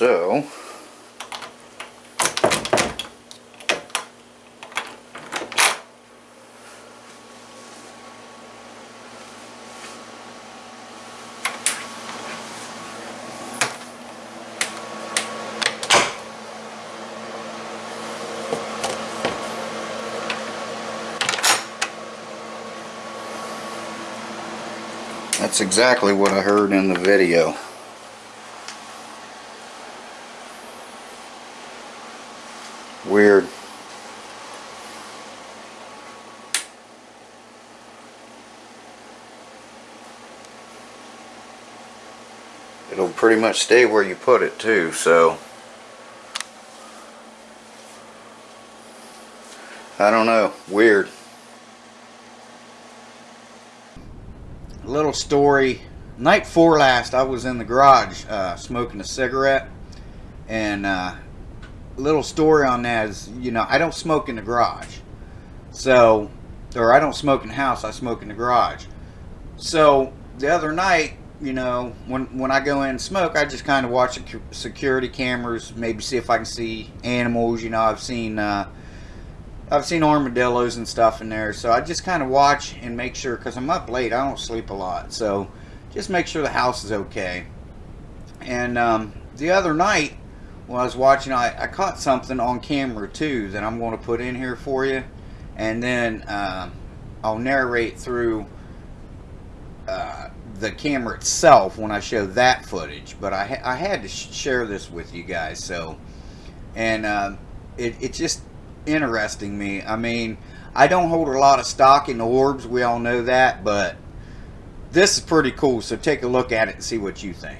So, that's exactly what I heard in the video. Weird. It'll pretty much stay where you put it too, so. I don't know. Weird. Little story. Night before last, I was in the garage uh, smoking a cigarette. And uh, little story on that is, you know, I don't smoke in the garage. So, or I don't smoke in the house, I smoke in the garage. So, the other night, you know, when, when I go in and smoke, I just kind of watch the security cameras, maybe see if I can see animals. You know, I've seen, uh, I've seen armadillos and stuff in there. So I just kind of watch and make sure, because I'm up late, I don't sleep a lot. So just make sure the house is okay. And um, the other night, when I was watching, I, I caught something on camera too that I'm going to put in here for you. And then uh, I'll narrate through uh, the camera itself when I show that footage. But I, I had to sh share this with you guys. So, and uh, it, it's just interesting me. I mean, I don't hold a lot of stock in the orbs. We all know that. But this is pretty cool. So take a look at it and see what you think.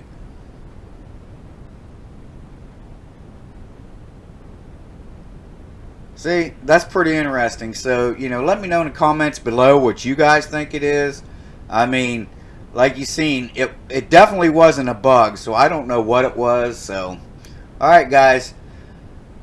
See, that's pretty interesting. So, you know, let me know in the comments below what you guys think it is. I mean, like you seen, it, it definitely wasn't a bug, so I don't know what it was. So, alright guys.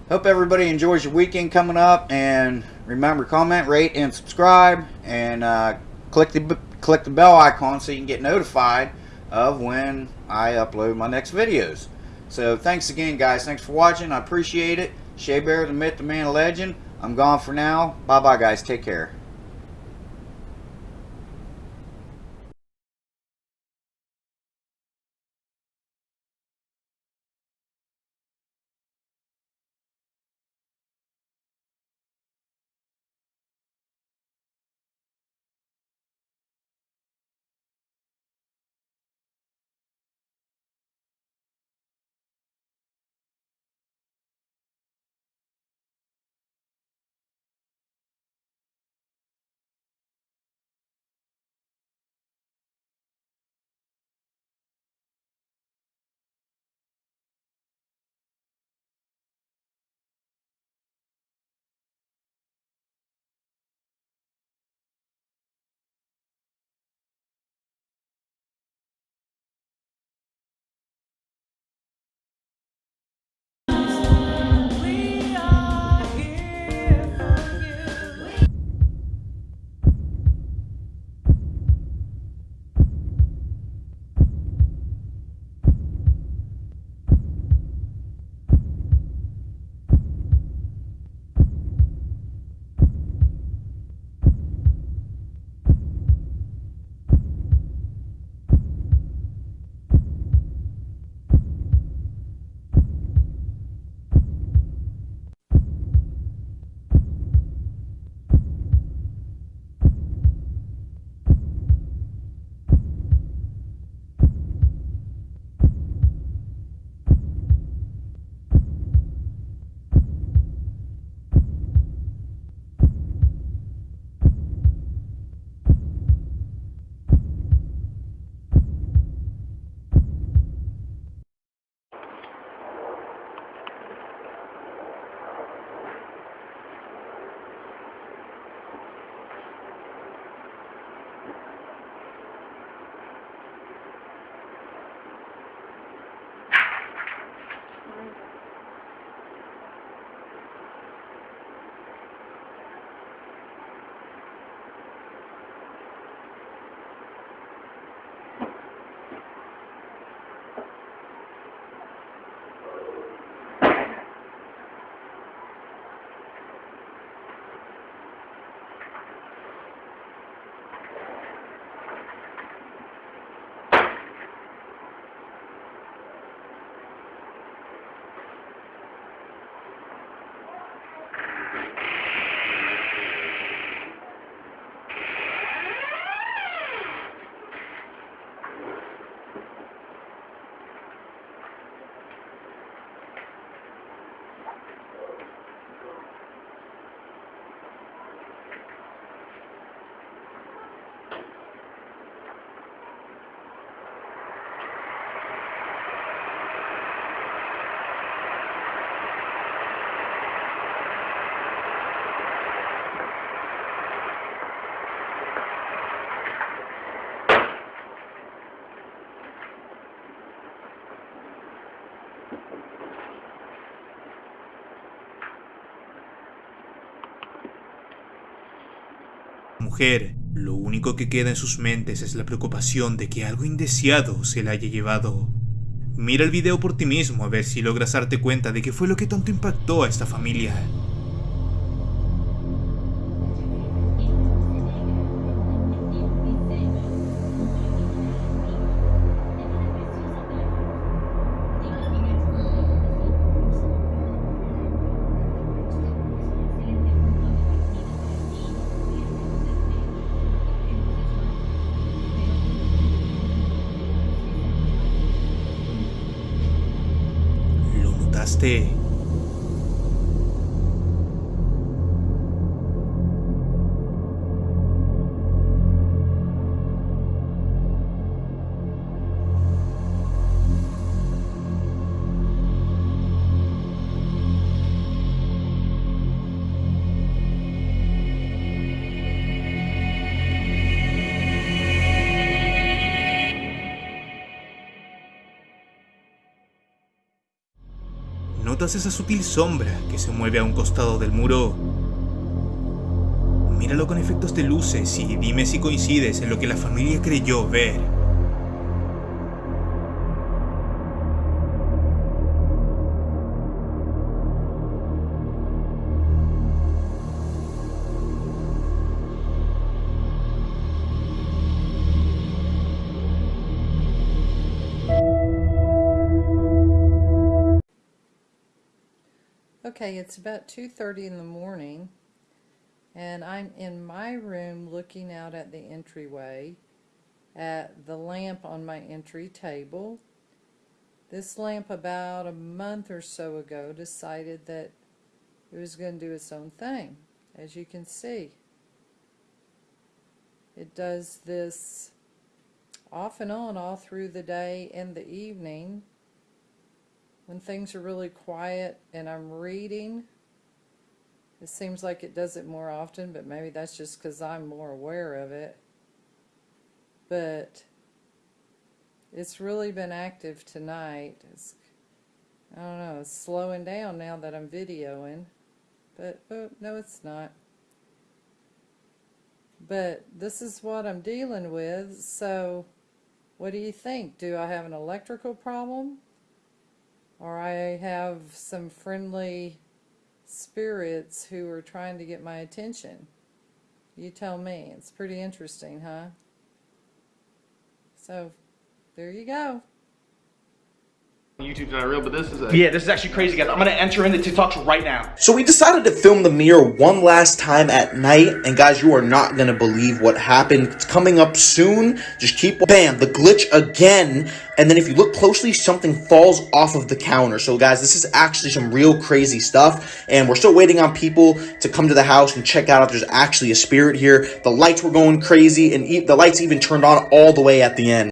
Hope everybody enjoys your weekend coming up. And remember, comment, rate, and subscribe. And uh, click, the, click the bell icon so you can get notified of when I upload my next videos. So, thanks again, guys. Thanks for watching. I appreciate it. Shea Bear, the myth, the man, legend. I'm gone for now. Bye-bye, guys. Take care. Mujer, lo único que queda en sus mentes es la preocupación de que algo indeseado se la haya llevado. Mira el video por ti mismo a ver si logras darte cuenta de qué fue lo que tanto impactó a esta familia. ¿Lo esa sutil sombra que se mueve a un costado del muro? Míralo con efectos de luces y dime si coincides en lo que la familia creyó ver. Okay, it's about 2:30 in the morning and I'm in my room looking out at the entryway at the lamp on my entry table. This lamp about a month or so ago decided that it was going to do its own thing, as you can see. It does this off and on all through the day and the evening when things are really quiet and I'm reading. It seems like it does it more often, but maybe that's just because I'm more aware of it. But it's really been active tonight. It's, I don't know, it's slowing down now that I'm videoing. But, oh, no, it's not. But this is what I'm dealing with, so what do you think? Do I have an electrical problem? Or I have some friendly spirits who are trying to get my attention. You tell me. It's pretty interesting, huh? So, there you go. YouTube's not real, but this is a Yeah, this is actually crazy, guys. I'm gonna enter into TikToks right now. So we decided to film the mirror one last time at night, and guys, you are not gonna believe what happened. It's coming up soon. Just keep bam, the glitch again, and then if you look closely, something falls off of the counter. So guys, this is actually some real crazy stuff, and we're still waiting on people to come to the house and check out if there's actually a spirit here. The lights were going crazy, and e- the lights even turned on all the way at the end.